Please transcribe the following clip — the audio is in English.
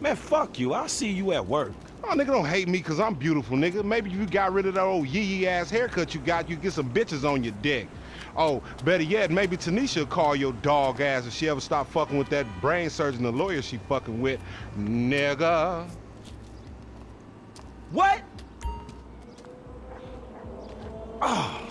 Man, fuck you. I'll see you at work. Oh, nigga, don't hate me because I'm beautiful, nigga. Maybe if you got rid of that old yee-yee-ass haircut you got, you get some bitches on your dick. Oh, better yet, maybe Tanisha will call your dog ass if she ever stop fucking with that brain surgeon, the lawyer she fucking with, nigga. What? Oh.